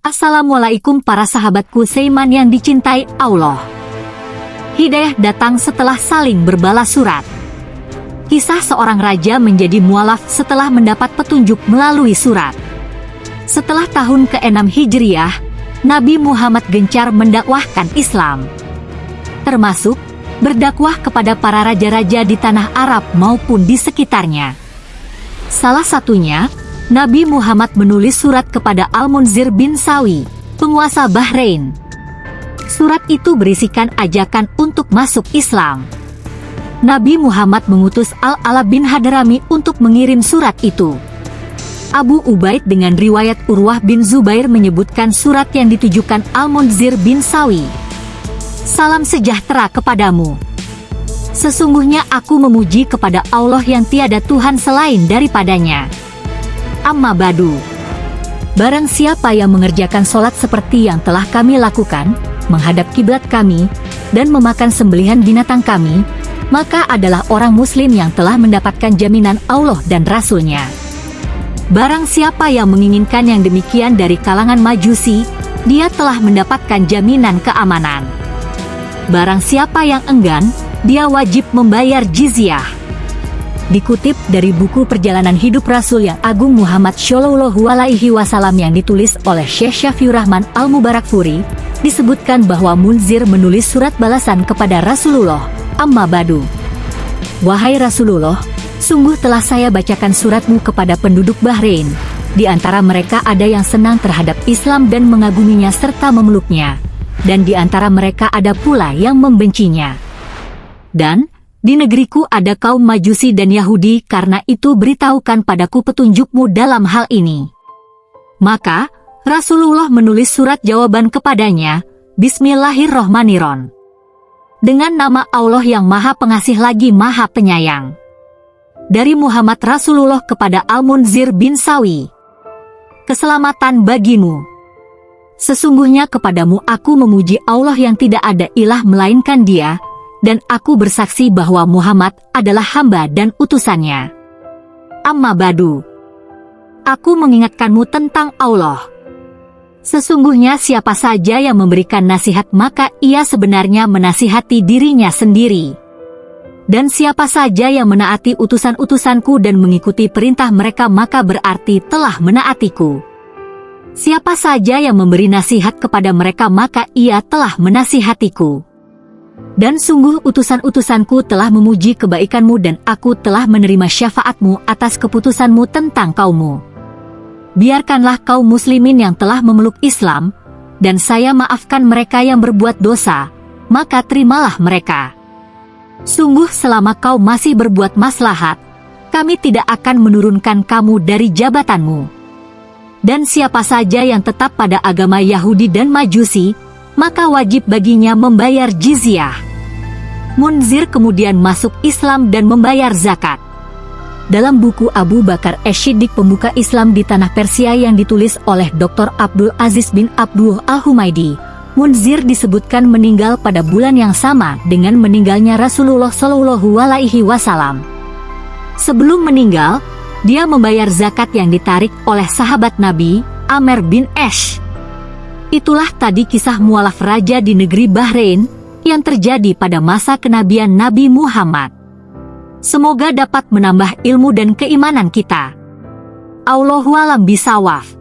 Assalamualaikum para sahabatku Seiman yang dicintai Allah. Hidayah datang setelah saling berbalas surat. Kisah seorang raja menjadi mualaf setelah mendapat petunjuk melalui surat. Setelah tahun ke-6 Hijriah, Nabi Muhammad gencar mendakwahkan Islam. Termasuk berdakwah kepada para raja-raja di tanah Arab maupun di sekitarnya. Salah satunya, Nabi Muhammad menulis surat kepada Al-Munzir bin Sawi, penguasa Bahrain. Surat itu berisikan ajakan untuk masuk Islam. Nabi Muhammad mengutus Al-Ala bin Hadrami untuk mengirim surat itu. Abu Ubaid dengan riwayat Urwah bin Zubair menyebutkan surat yang ditujukan Al-Munzir bin Sawi. Salam sejahtera kepadamu. Sesungguhnya aku memuji kepada Allah yang tiada Tuhan selain daripadanya. Amma badu. Barang siapa yang mengerjakan sholat seperti yang telah kami lakukan, menghadap kiblat kami, dan memakan sembelihan binatang kami, maka adalah orang muslim yang telah mendapatkan jaminan Allah dan Rasulnya. Barang siapa yang menginginkan yang demikian dari kalangan majusi, dia telah mendapatkan jaminan keamanan. Barang siapa yang enggan, dia wajib membayar jizyah. Dikutip dari buku Perjalanan Hidup Rasul yang Agung Muhammad Shallallahu Alaihi Wasallam yang ditulis oleh Syekh Syafiur Rahman Al Mubarak Furi, disebutkan bahwa Munzir menulis surat balasan kepada Rasulullah. Amma Badu. Wahai Rasulullah, sungguh telah saya bacakan suratmu kepada penduduk Bahrain. Di antara mereka ada yang senang terhadap Islam dan mengaguminya serta memeluknya. Dan di antara mereka ada pula yang membencinya. Dan, di negeriku ada kaum Majusi dan Yahudi karena itu beritahukan padaku petunjukmu dalam hal ini. Maka, Rasulullah menulis surat jawaban kepadanya, Bismillahirrohmanirrohim. Dengan nama Allah yang maha pengasih lagi maha penyayang. Dari Muhammad Rasulullah kepada Al-Munzir bin Sawi. Keselamatan bagimu. Sesungguhnya kepadamu aku memuji Allah yang tidak ada ilah melainkan dia, dan aku bersaksi bahwa Muhammad adalah hamba dan utusannya. Amma badu. Aku mengingatkanmu tentang Allah. Sesungguhnya siapa saja yang memberikan nasihat maka ia sebenarnya menasihati dirinya sendiri. Dan siapa saja yang menaati utusan-utusanku dan mengikuti perintah mereka maka berarti telah menaatiku. Siapa saja yang memberi nasihat kepada mereka maka ia telah menasihatiku. Dan sungguh utusan-utusanku telah memuji kebaikanmu dan aku telah menerima syafaatmu atas keputusanmu tentang kaummu. Biarkanlah kaum muslimin yang telah memeluk Islam, dan saya maafkan mereka yang berbuat dosa, maka terimalah mereka. Sungguh selama kau masih berbuat maslahat, kami tidak akan menurunkan kamu dari jabatanmu. Dan siapa saja yang tetap pada agama Yahudi dan Majusi, maka wajib baginya membayar jizyah. Munzir kemudian masuk Islam dan membayar zakat. Dalam buku Abu Bakar Eshidik Pembuka Islam di Tanah Persia yang ditulis oleh Dr. Abdul Aziz bin Abdul Al-Humaidi, Munzir disebutkan meninggal pada bulan yang sama dengan meninggalnya Rasulullah Shallallahu Alaihi Wasallam. Sebelum meninggal, dia membayar zakat yang ditarik oleh sahabat Nabi, Amer bin Esh. Itulah tadi kisah mualaf raja di negeri Bahrain yang terjadi pada masa kenabian Nabi Muhammad. Semoga dapat menambah ilmu dan keimanan kita. Allahualam bisawaf.